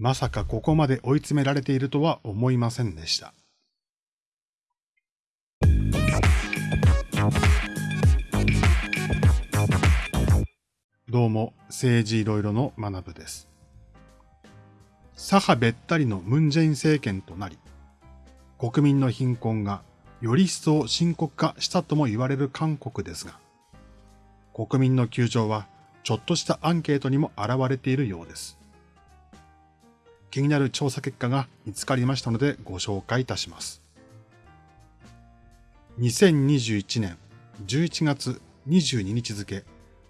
まさかここまで追い詰められているとは思いませんでした。どうも、政治いろいろの学部です。左派べったりのムンジェイン政権となり、国民の貧困がより一層深刻化したとも言われる韓国ですが、国民の窮状はちょっとしたアンケートにも現れているようです。気になる調査結果が見つかりましたのでご紹介いたします。2021年11月22日付、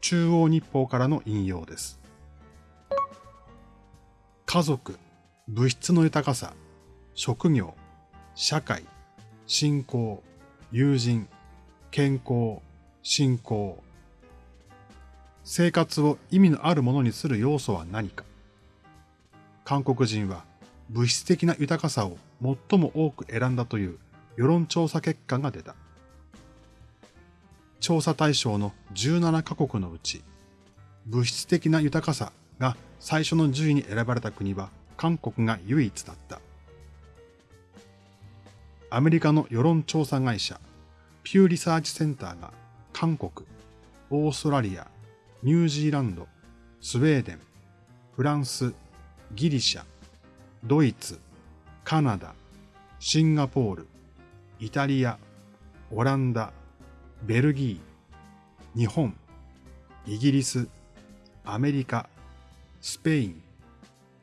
中央日報からの引用です。家族、物質の豊かさ、職業、社会、信仰、友人、健康、信仰。生活を意味のあるものにする要素は何か？韓国人は物質的な豊かさを最も多く選んだという世論調査結果が出た。調査対象の17カ国のうち、物質的な豊かさが最初の10位に選ばれた国は韓国が唯一だった。アメリカの世論調査会社、ピューリサーチセンターが韓国、オーストラリア、ニュージーランド、スウェーデン、フランス、ギリシャ、ドイツ、カナダ、シンガポール、イタリア、オランダ、ベルギー、日本、イギリス、アメリカ、スペイン、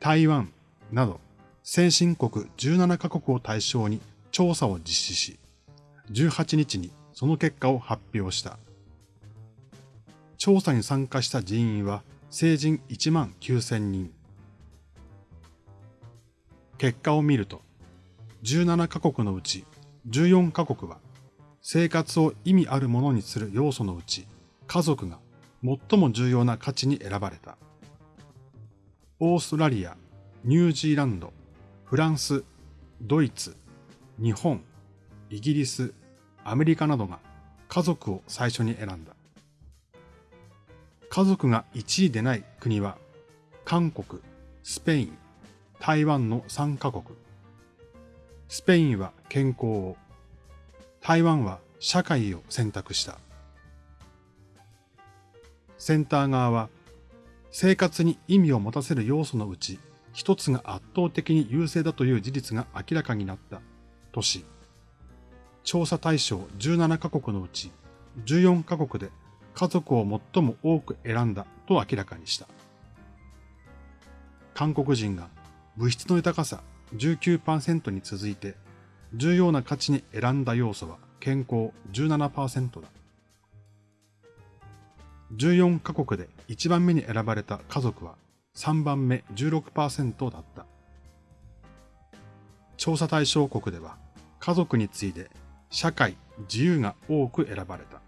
台湾など先進国17カ国を対象に調査を実施し、18日にその結果を発表した。調査に参加した人員は成人1万9000人。結果を見ると、17カ国のうち14カ国は生活を意味あるものにする要素のうち家族が最も重要な価値に選ばれた。オーストラリア、ニュージーランド、フランス、ドイツ、日本、イギリス、アメリカなどが家族を最初に選んだ。家族が1位でない国は、韓国、スペイン、台湾の3カ国。スペインは健康を、台湾は社会を選択した。センター側は、生活に意味を持たせる要素のうち、一つが圧倒的に優勢だという事実が明らかになったとし、調査対象17カ国のうち14カ国で家族を最も多く選んだと明らかにした。韓国人が物質の豊かさ19%に続いて、重要な価値に選んだ要素は健康17%だ。14カ国で1番目に選ばれた家族は3番目16%だった。調査対象国では家族に次いで社会、自由が多く選ばれた。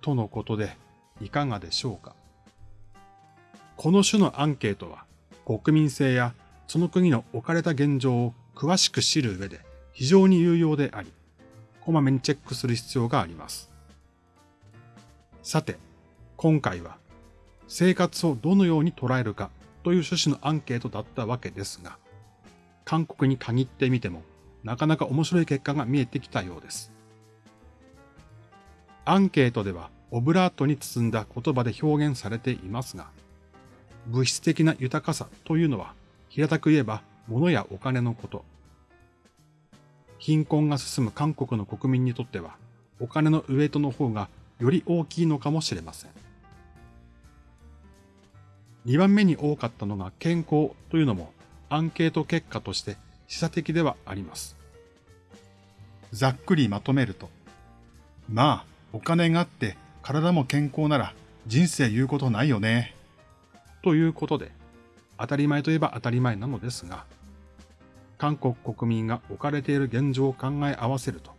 とのことでいかがでしょうか。この種のアンケートは国民性やその国の置かれた現状を詳しく知る上で非常に有用であり、こまめにチェックする必要があります。さて、今回は生活をどのように捉えるかという趣旨のアンケートだったわけですが、韓国に限ってみてもなかなか面白い結果が見えてきたようです。アンケートではオブラートに包んだ言葉で表現されていますが、物質的な豊かさというのは、平たく言えば物やお金のこと。貧困が進む韓国の国民にとっては、お金のウエイトの方がより大きいのかもしれません。2番目に多かったのが健康というのもアンケート結果として示唆的ではあります。ざっくりまとめると、まあ、お金があって体も健康なら人生言うことないよね。ということで、当たり前といえば当たり前なのですが、韓国国民が置かれている現状を考え合わせると、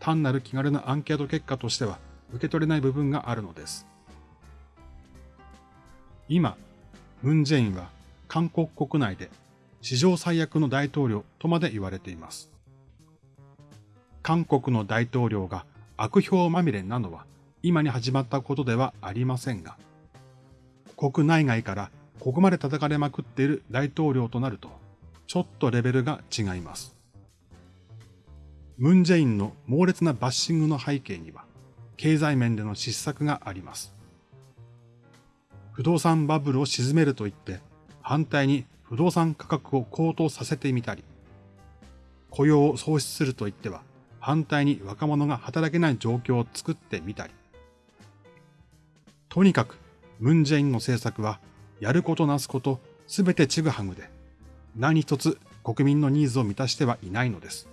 単なる気軽なアンケート結果としては受け取れない部分があるのです。今、ムン・ジェインは韓国国内で史上最悪の大統領とまで言われています。韓国の大統領が悪評まみれなのは今に始まったことではありませんが、国内外からここまで叩かれまくっている大統領となると、ちょっとレベルが違います。ムンジェインの猛烈なバッシングの背景には、経済面での失策があります。不動産バブルを沈めると言って、反対に不動産価格を高騰させてみたり、雇用を創出すると言っては、反対に若者が働けない状況を作ってみたり。とにかく、ムンジェインの政策は、やることなすこと、すべてちぐはぐで、何一つ国民のニーズを満たしてはいないのです。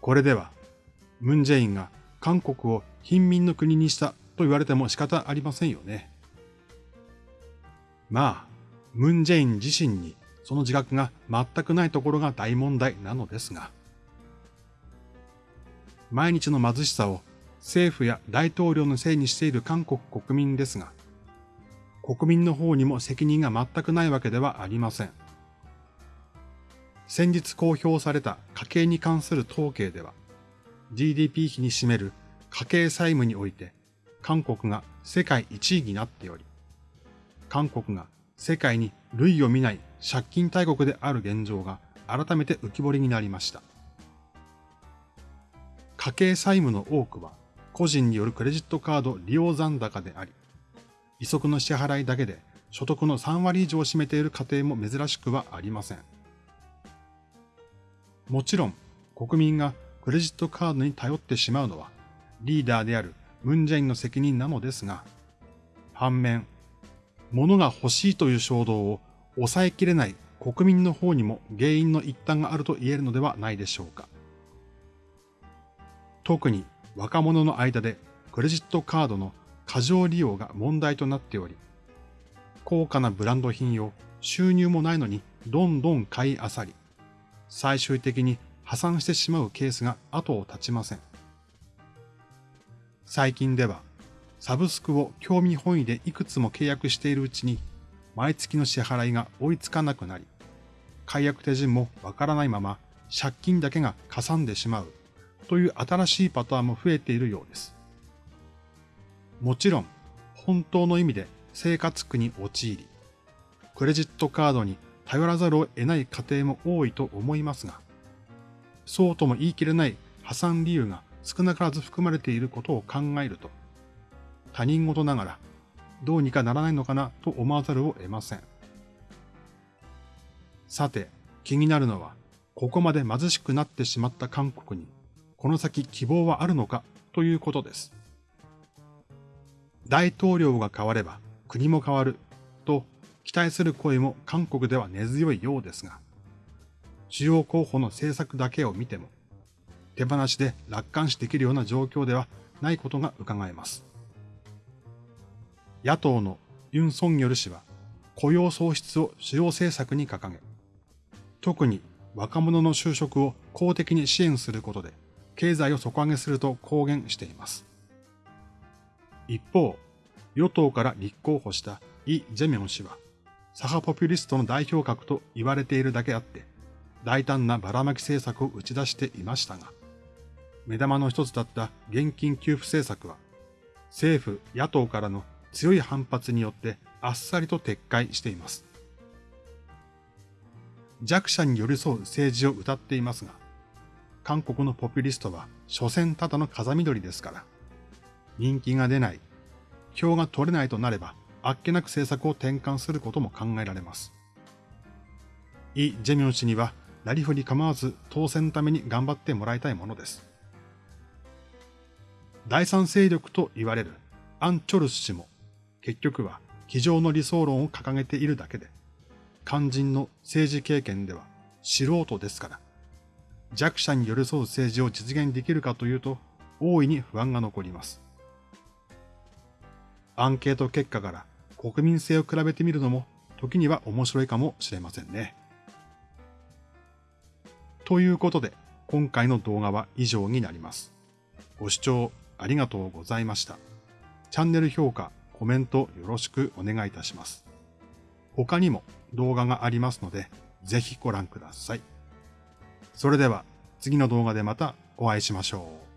これでは、ムンジェインが韓国を貧民の国にしたと言われても仕方ありませんよね。まあ、ムンジェイン自身にその自覚が全くないところが大問題なのですが、毎日の貧しさを政府や大統領のせいにしている韓国国民ですが、国民の方にも責任が全くないわけではありません。先日公表された家計に関する統計では、GDP 比に占める家計債務において、韓国が世界1位になっており、韓国が世界に類を見ない借金大国である現状が改めて浮き彫りになりました。家計債務の多くは個人によるクレジットカード利用残高であり、利息の支払いだけで所得の3割以上を占めている家庭も珍しくはありません。もちろん国民がクレジットカードに頼ってしまうのはリーダーであるムンジェインの責任なのですが、反面、物が欲しいという衝動を抑えきれない国民の方にも原因の一端があると言えるのではないでしょうか。特に若者の間でクレジットカードの過剰利用が問題となっており、高価なブランド品を収入もないのにどんどん買い漁り、最終的に破産してしまうケースが後を絶ちません。最近では、サブスクを興味本位でいくつも契約しているうちに、毎月の支払いが追いつかなくなり、解約手順もわからないまま借金だけがかさんでしまうという新しいパターンも増えているようです。もちろん、本当の意味で生活苦に陥り、クレジットカードに頼らざるを得ない家庭も多いと思いますが、そうとも言い切れない破産理由が少なからず含まれていることを考えると、他人事ながらどうにかならないのかなと思わざるを得ません。さて、気になるのは、ここまで貧しくなってしまった韓国にこの先希望はあるのかということです。大統領が変われば国も変わると期待する声も韓国では根強いようですが、主要候補の政策だけを見ても、手放しで楽観視できるような状況ではないことが伺えます。野党のユン・ソンニョル氏は雇用創出を主要政策に掲げ、特に若者の就職を公的に支援することで経済を底上げすると公言しています。一方、与党から立候補したイ・ジェミョン氏は、左派ポピュリストの代表格と言われているだけあって、大胆なばらまき政策を打ち出していましたが、目玉の一つだった現金給付政策は、政府・野党からの強い反発によってあっさりと撤回しています。弱者に寄り添う政治を謳っていますが、韓国のポピュリストは、所詮ただの風緑ですから。人気が出ない、票が取れないとなれば、あっけなく政策を転換することも考えられます。イ・ジェミョン氏には、なりふり構わず当選のために頑張ってもらいたいものです。第三勢力と言われるアン・チョルス氏も、結局は机上の理想論を掲げているだけで、肝心の政治経験では素人ですから、弱者に寄り添う政治を実現できるかというと、大いに不安が残ります。アンケート結果から国民性を比べてみるのも時には面白いかもしれませんね。ということで、今回の動画は以上になります。ご視聴ありがとうございました。チャンネル評価、コメントよろしくお願いいたします。他にも動画がありますので、ぜひご覧ください。それでは次の動画でまたお会いしましょう。